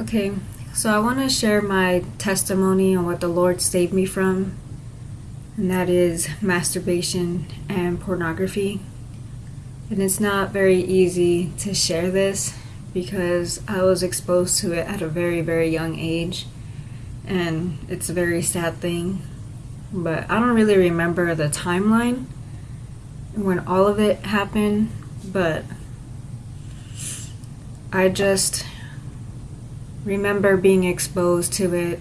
Okay, so I want to share my testimony on what the Lord saved me from, and that is masturbation and pornography. And it's not very easy to share this because I was exposed to it at a very, very young age, and it's a very sad thing. But I don't really remember the timeline when all of it happened, but I just remember being exposed to it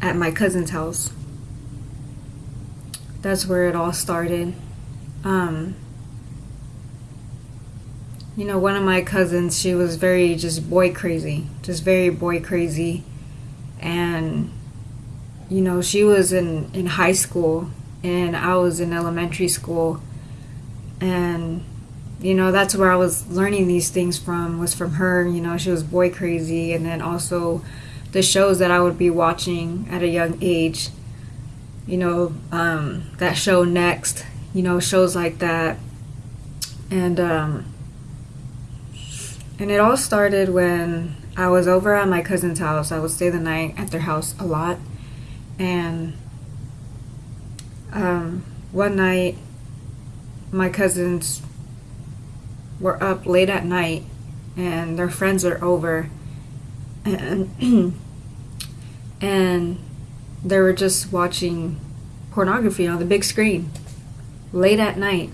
at my cousin's house. That's where it all started. Um, you know, one of my cousins, she was very just boy crazy, just very boy crazy. And, you know, she was in, in high school and I was in elementary school. And you know that's where i was learning these things from was from her you know she was boy crazy. And then also the shows that i would be watching at a young age you know um, that show next you know shows like that. And um, and it all started when i was over at my cousin's house. I would stay the night at their house a lot. And um, one night my cousins were up late at night and their friends are over and and they were just watching pornography on the big screen late at night.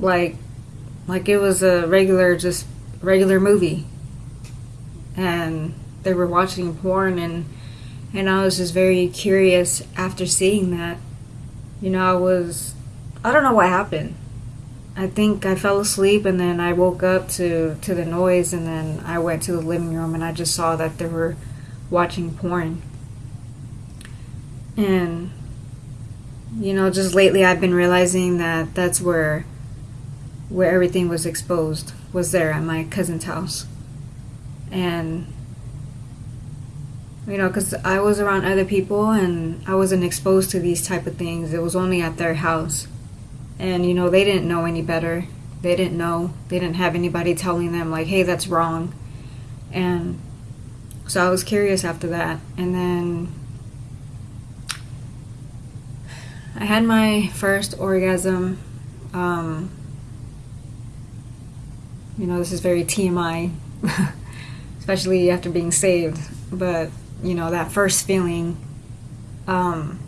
Like like it was a regular just regular movie. And they were watching porn and and I was just very curious after seeing that. You know I was I don't know what happened I think I fell asleep and then I woke up to, to the noise and then I went to the living room and I just saw that they were watching porn. And, you know, just lately I've been realizing that that's where where everything was exposed was there at my cousin's house. And you know, because I was around other people and I wasn't exposed to these type of things. It was only at their house and you know they didn't know any better. They didn't know. They didn't have anybody telling them like hey that's wrong. And so i was curious after that. And then i had my first orgasm um, you know this is very tmi especially after being saved. But you know that first feeling um,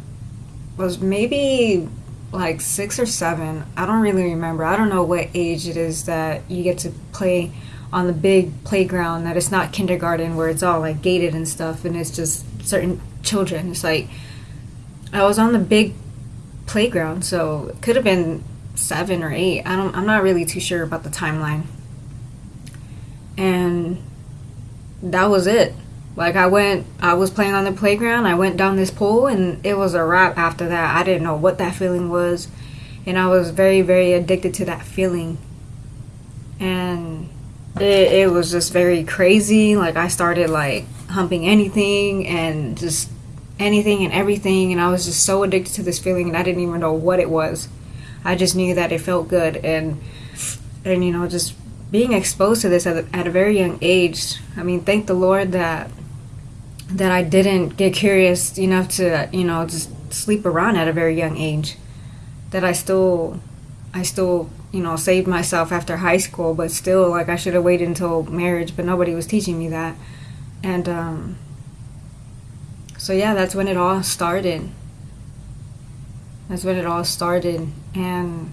was maybe like six or seven. I don't really remember. I don't know what age it is that you get to play on the big playground that it's not kindergarten where it's all like gated and stuff and it's just certain children. It's like I was on the big playground, so it could have been seven or eight. I don't I'm not really too sure about the timeline. And that was it. Like I went, I was playing on the playground. I went down this pole, and it was a wrap after that. I didn't know what that feeling was, and I was very, very addicted to that feeling. And it, it was just very crazy. Like I started like humping anything and just anything and everything, and I was just so addicted to this feeling, and I didn't even know what it was. I just knew that it felt good, and and you know just being exposed to this at at a very young age. I mean, thank the Lord that that I didn't get curious enough to, you know, just sleep around at a very young age. That I still, I still, you know, saved myself after high school, but still, like, I should have waited until marriage, but nobody was teaching me that. And, um, so yeah, that's when it all started. That's when it all started. And,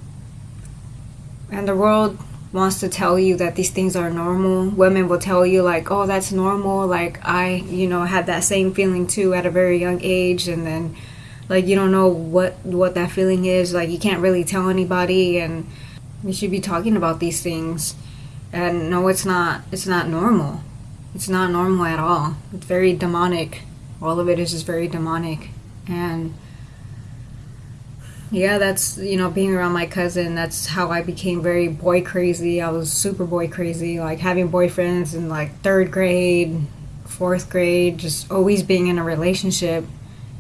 and the world wants to tell you that these things are normal. Women will tell you like, "Oh, that's normal." Like I, you know, had that same feeling too at a very young age and then like you don't know what what that feeling is. Like you can't really tell anybody and we should be talking about these things. And no, it's not it's not normal. It's not normal at all. It's very demonic. All of it is just very demonic. And yeah, that's, you know, being around my cousin, that's how I became very boy crazy. I was super boy crazy, like having boyfriends in like third grade, fourth grade, just always being in a relationship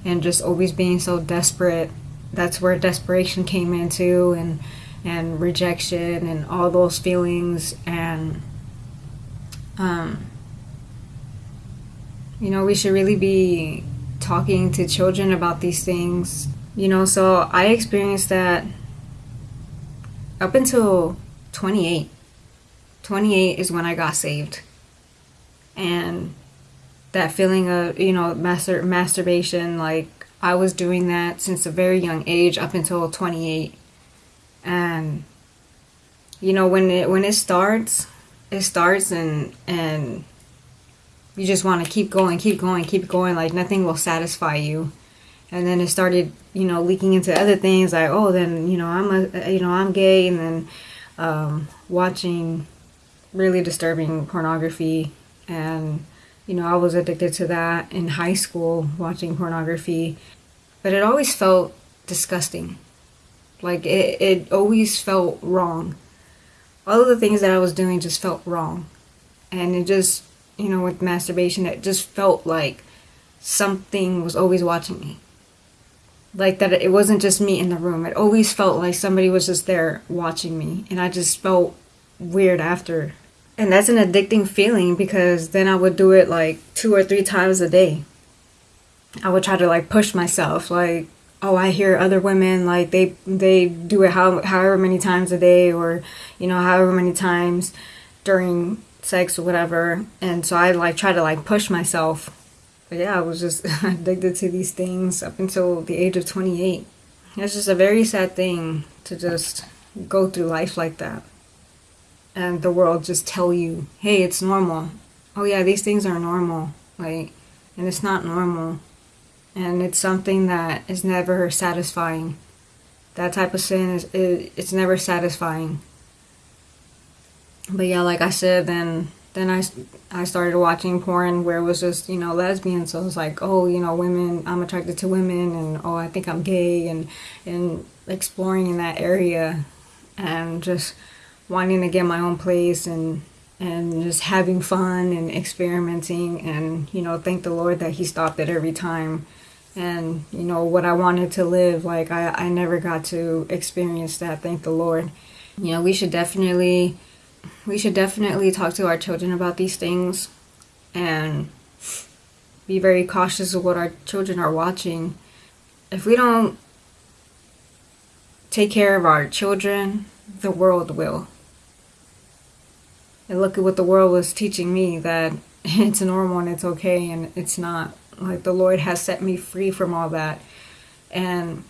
and just always being so desperate. That's where desperation came into and and rejection and all those feelings and um You know, we should really be talking to children about these things. You know, so I experienced that up until 28. 28 is when I got saved. And that feeling of, you know, master masturbation like I was doing that since a very young age up until 28. And you know, when it when it starts, it starts and and you just want to keep going, keep going, keep going like nothing will satisfy you. And then it started, you know, leaking into other things like, oh, then, you know, I'm a you know, I'm gay and then um, watching really disturbing pornography and you know, I was addicted to that in high school watching pornography, but it always felt disgusting. Like it, it always felt wrong. All of the things that I was doing just felt wrong. And it just, you know, with masturbation, it just felt like something was always watching me. Like that it wasn't just me in the room. It always felt like somebody was just there watching me. And I just felt weird after and that's an addicting feeling because then I would do it like two or three times a day. I would try to like push myself like oh I hear other women like they they do it how, however many times a day or you know however many times during sex or whatever and so I like try to like push myself but yeah I was just addicted to these things up until the age of 28 it's just a very sad thing to just go through life like that and the world just tell you, hey, it's normal. Oh yeah, these things are normal. Like, and it's not normal. And it's something that is never satisfying. That type of sin is it, it's never satisfying. But yeah, like I said, then then I, I started watching porn where it was just you know lesbian so it was like oh you know women i'm attracted to women and oh i think i'm gay and and exploring in that area and just wanting to get my own place and and just having fun and experimenting and you know thank the lord that he stopped it every time. And you know what i wanted to live like i, I never got to experience that. Thank the lord. You know we should definitely we should definitely talk to our children about these things and be very cautious of what our children are watching. If we don't take care of our children the world will. And look at what the world was teaching me that it's normal and it's okay and it's not. Like the lord has set me free from all that. And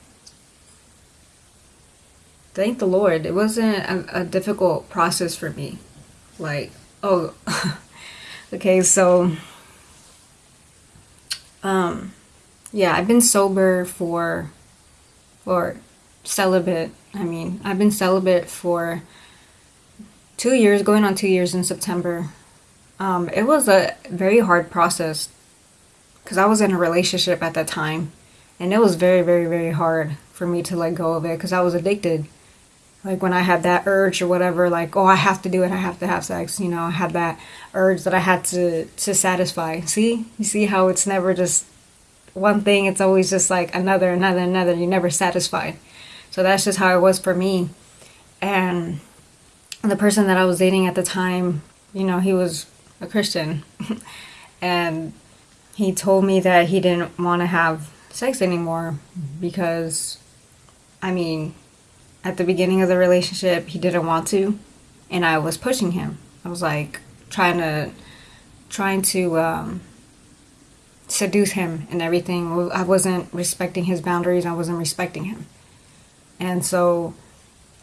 thank the lord it wasn't a, a difficult process for me like oh okay so um yeah i've been sober for or celibate i mean i've been celibate for two years, going on two years in September. Um, it was a very hard process because I was in a relationship at that time, and it was very, very, very hard for me to let go of it because I was addicted. Like when I had that urge or whatever, like oh I have to do it, I have to have sex. You know, I had that urge that I had to to satisfy. See, you see how it's never just one thing; it's always just like another, another, another. You're never satisfied. So that's just how it was for me, and the person that I was dating at the time, you know, he was a Christian. and he told me that he didn't want to have sex anymore because, I mean, at the beginning of the relationship, he didn't want to. And I was pushing him. I was like trying to, trying to, um, seduce him and everything. I wasn't respecting his boundaries. I wasn't respecting him. And so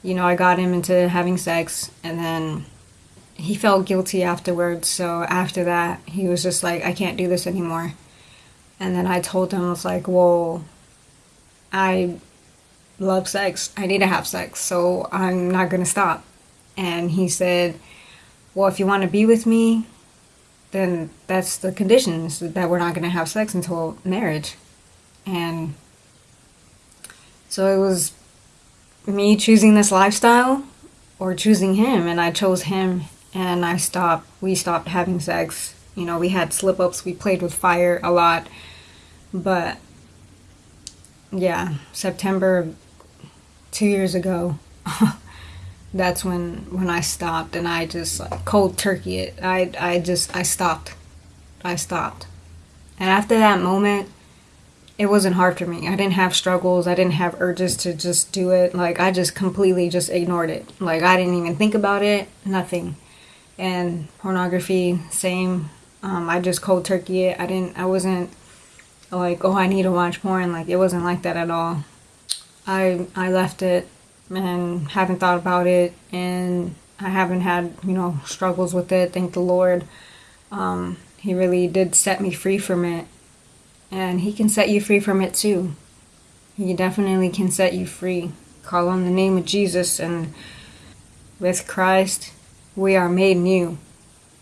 you know, I got him into having sex and then he felt guilty afterwards. So after that, he was just like, I can't do this anymore. And then I told him, I was like, well, I love sex. I need to have sex. So I'm not to stop. And he said, well, if you want to be with me, then that's the conditions that we're not to have sex until marriage. And so it was me choosing this lifestyle or choosing him and I chose him and I stopped we stopped having sex. You know, we had slip ups, we played with fire a lot. But yeah, September 2 years ago that's when when I stopped and I just like cold turkey it. I I just I stopped. I stopped. And after that moment, it wasn't hard for me. I didn't have struggles. I didn't have urges to just do it. Like I just completely just ignored it. Like I didn't even think about it. Nothing. And pornography, same. Um, I just cold turkey it. I didn't. I wasn't like, oh, I need to watch porn. Like it wasn't like that at all. I I left it and haven't thought about it, and I haven't had you know struggles with it. Thank the Lord. Um, he really did set me free from it and He can set you free from it too. He definitely can set you free. Call on the name of Jesus, and with Christ, we are made new.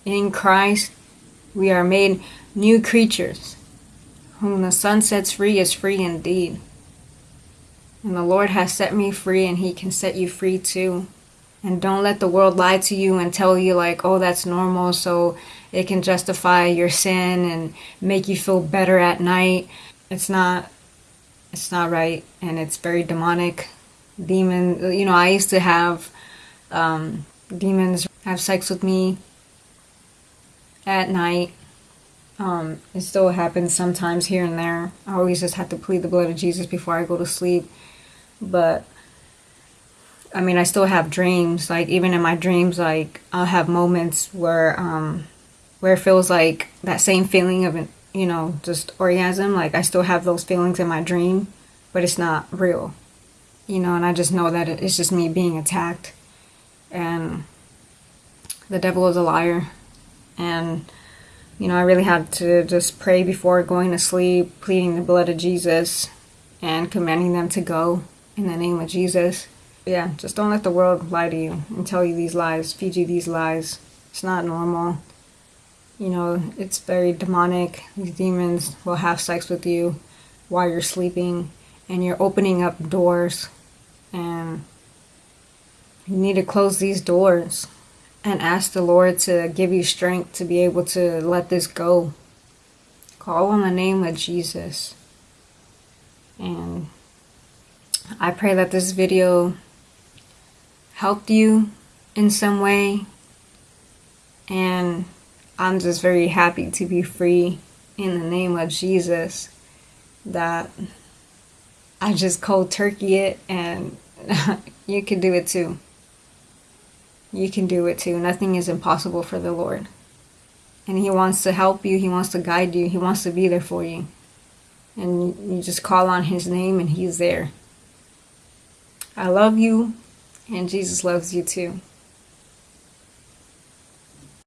In Christ, we are made new creatures. Whom the Son sets free is free indeed. And the Lord has set me free, and He can set you free too. And don't let the world lie to you and tell you, like, oh, that's normal, so it can justify your sin and make you feel better at night. It's not, it's not right, and it's very demonic. Demon, you know, I used to have um, demons have sex with me at night. Um, it still happens sometimes here and there. I always just have to plead the blood of Jesus before I go to sleep. But I mean, I still have dreams. Like even in my dreams, like I'll have moments where um, where it feels like that same feeling of you know just orgasm. Like I still have those feelings in my dream, but it's not real. You know, and I just know that it's just me being attacked, and the devil is a liar, and you know I really had to just pray before going to sleep, pleading the blood of Jesus, and commanding them to go in the name of Jesus yeah, just don't let the world lie to you and tell you these lies, feed you these lies. It's not normal. You know, it's very demonic. These demons will have sex with you while you're sleeping and you're opening up doors and you need to close these doors and ask the Lord to give you strength to be able to let this go. Call on the name of Jesus. And I pray that this video helped you in some way. And I'm just very happy to be free in the name of Jesus. That I just cold turkey it and you can do it too. You can do it too. Nothing is impossible for the Lord. And He wants to help you, He wants to guide you, He wants to be there for you. And you just call on His name and He's there. I love you. And Jesus loves you too.